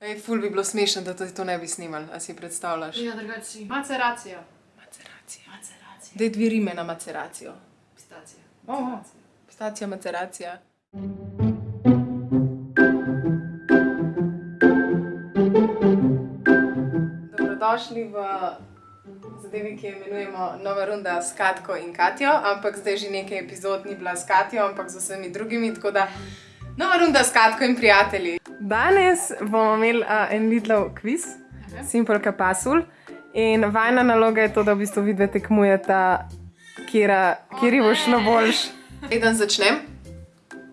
Ej, ful bi bilo smešno, da tudi to ne bi snimali, a si predstavljaš? Ja, drugače si. Maceracija. Maceracija. Maceracija. Dej dve rime na maceracijo. Pistacija. Oho. Pistacija, maceracija. Dobrodošli v zadevi, ki jo imenujemo Nova runda s Katko in Katjo, ampak zdaj že nekaj epizod ni bila s Katjo, ampak z vsemi drugimi, tako da Nova runda s Katko in prijatelji. Danes bomo imeli uh, en Lidlov kviz, Okay. Simple Kapasul. In vajna naloga je to, da v bistvu vidve tekmujeta, kjer bo šlo boljš. Preden začnem,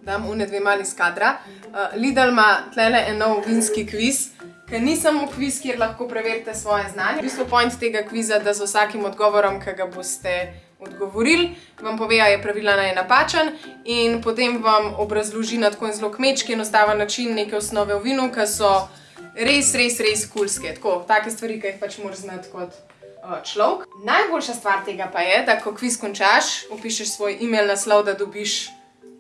dam une dve mali skadra. Uh, Lidl ima tlele en nov vinski kviz, ki ni samo kviz, kjer lahko preverite svoje znanje. V bistvu point tega kviza, da z vsakim odgovorom, ki ga boste odgovorili, vam pove, je pravilen ali je napačen in potem vam obrazloži na tako en zelo kmečki, enostaven način neke osnove v vinu, ki so res, res, res kulske. Tako, take stvari, ki jih pač moraš znati kot uh, človek. Najboljša stvar tega pa je, da ko kviz končaš, upišeš svoj e-mail naslov, da dobiš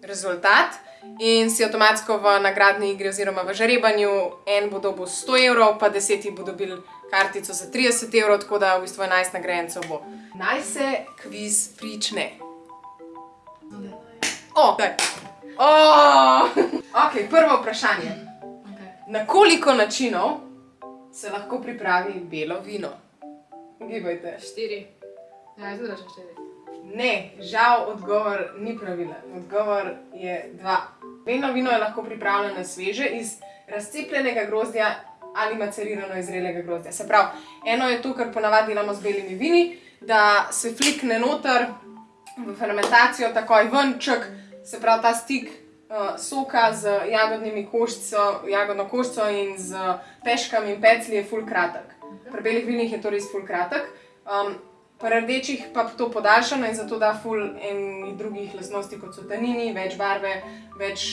rezultat. In si avtomatsko v nagradni igri, oziroma v žrebanju, en bo dobil 100 evrov, pa 10 bo dobil kartico za 30 evrov, tako da v bistvu 11 nagrajencev bo. Naj se kviz prične. O, daj. O! Ok, prvo vprašanje. Okay. Na koliko načinov se lahko pripravi belo vino? Gibajte. Štiri. Ja, jaz rečem štiri. Ne, žal odgovor ni pravilen. Odgovor je dva. Belo vino je lahko pripravljeno sveže iz razcepljenega grozdja ali macerirano iz zrelega grozdja. Se pravi, eno je to, kar ponavadi delamo z belimi vini, da se flikne noter v fermentacijo, takoj ven, čak, se pravi ta stik uh, soka z jagodnimi koščico, jagodno koščico in z peškami in pecli je ful kratek. Pri belih vinih je to res ful kratek. Um, Pri rdečih pa to podaljšano in zato da ful enih drugih lastnosti, kot so tanini, več barve, več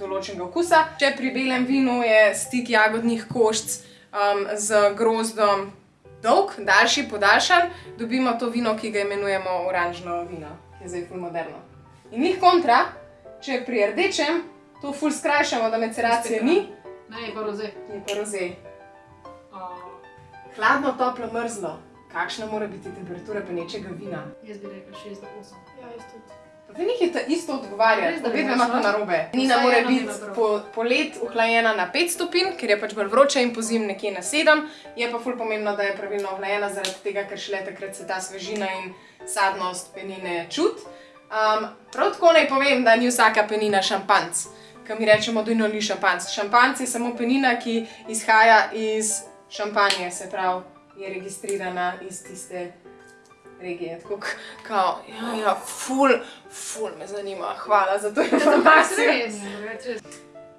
določenega okusa. Če pri belem vinu je stik jagodnih koščic um, z grozdom dolg, daljši, podaljšan, dobimo to vino, ki ga imenujemo oranžno vino, ki je zdaj ful moderno. In njih kontra, če pri rdečem to ful skrajšamo, da maceracije ni, Ne, je pa roze. je pa roze. Hladno, toplo, mrzlo. Kakšna mora biti temperatura penečega vina? jaz bi rekel 6 do 8. Ja, jaz tudi. Pa vi nekaj ta isto da vedno imate našla. narobe. Nina mora biti dobro. po, polet ohlajena na 5 stopinj, ker je pač bolj vroča in po zim nekje na 7. Je pa ful pomembno, da je pravilno ohlajena zaradi tega, ker šele takrat se ta svežina in sadnost penine čut. Um, prav tako naj povem, da ni vsaka penina šampanc, ki mi rečemo, da ni šampanc. Šampanc je samo penina, ki izhaja iz šampanje, se pravi, je registrirana iz tiste regije. Tako kao, ja, ja, ful, ful me zanima, hvala za to informacijo. Drugače res.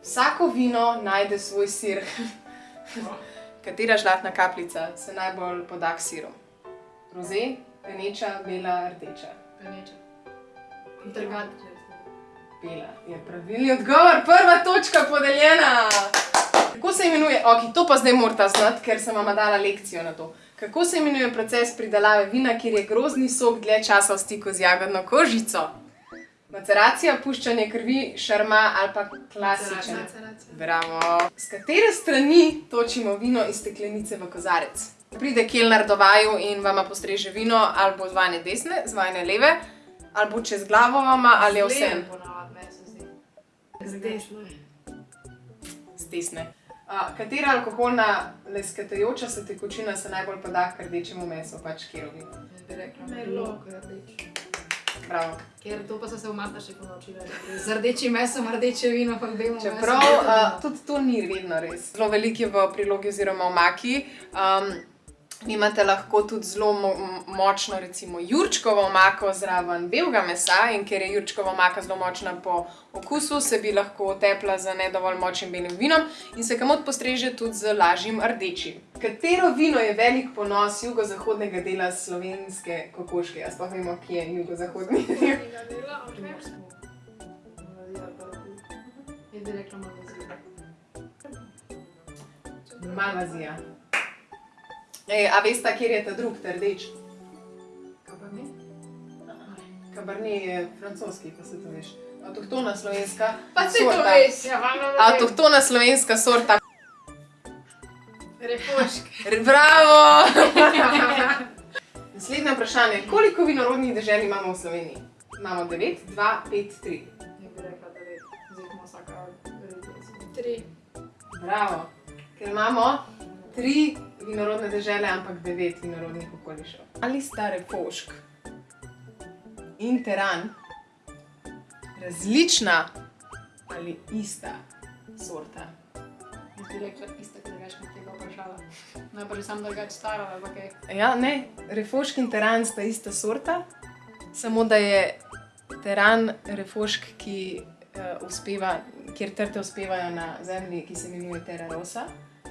Vsako vino najde svoj sir. Katera žlatna kapljica se najbolj poda k sirom? Roze, peneča, bela, rdeča. Peneče. Trgat, če res. Bela je pravilni odgovor, prva točka podeljena. Ok, to pa zdaj morate znati, ker sem vam dala lekcijo na to. Kako se imenuje proces pridelave vina, kjer je grozdni sok dlje časa v stiku z jagodno kožico? Maceracija, puščanje krvi, šarma ali pa klasičen. Bravo. Z katere strani točimo vino iz steklenice v kozarec? Pride kelner do vaju in vama postreže vino, ali bo z vajne desne, z vajne leve, ali bo čez glavo vama, ali je vse Zleden ponavadi, meni se zdi. Z desno. z desne. Uh, katera alkoholna lesketajoča se tekočina se najbolj poda k rdečemu mesu, pač rekla Merlot. Bravo. Ker to pa so se v Masterchefu naučila. da gre Z rdečim mesom, rdeče vino, pa meso. Čeprav belo uh, tudi to ni vedno res. Zelo veliko je v prilogi oziroma v maki. Um, imate lahko tudi zelo mo močno, recimo, jurčkovo omako zraven belega mesa in ker je jurčkova omaka zelo močna po okusu, se bi lahko tepla z ne dovolj močnim belim vinom in se kamot postreže tudi z lažjim rdečim. Katero vino je velik ponos jugozahodnega dela slovenske kokoške? Jaz pa vemo, kje je jugozahodni del. Primorsko. Malvazija, pa rdeč. Jaz bi rekla malvazija. Malvazija. Ej, a veste, kjer je ta drug, ta rdeč? Cabernet? Cabernet je francoski, pa se to veš. Avtohtona slovenska Pa si to sorta. veš, ja, da vem. Avtohtona slovenska sorta. Refošk. Bravo! Naslednje vprašanje. Koliko vinorodnih dežel imamo v Sloveniji? Imamo 9, 2, 5, 3. Ne bi rekla, da je. Zdaj smo vsaka verjetno. Tri. Bravo. Ker imamo tri vinorodne dežele, ampak devet vinorodnih okolišev. Ali sta refošk in teran različna ali ista sorta? Jaz bi rekla ista, ker več mi tega vprašala. Najprej sem drugače stara, ali kaj. Ja, ne, refošk in teran sta ista sorta, samo da je teran refošk, ki uh, uspeva, kjer trte uspevajo na zemlji, ki se imenuje Terra Rosa.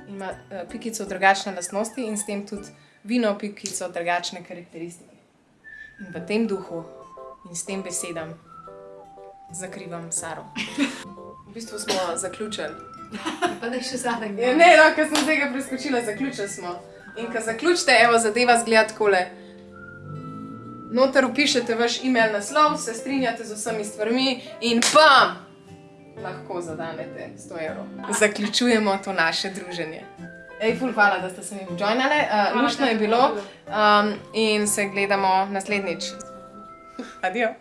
In ima uh, pikico drugačne lastnosti in s tem tudi vino pikico drugačne karakteristike. In v tem duhu in s tem besedam zakrivam Saro. V bistvu smo zaključili. Pa da je še zadnji. Ja, ne, no, ker sem tega preskočila, zaključili smo. In ko zaključite, evo, zadeva zgleda takole. Noter upišete vaš e-mail naslov, se strinjate z vsemi stvarmi in pam! Lahko zadanete 100 evrov. Zaključujemo to naše druženje. Ej, ful, hvala, da ste se mi joinale. Uh, luštno je bilo um, in se gledamo naslednjič. Adijo.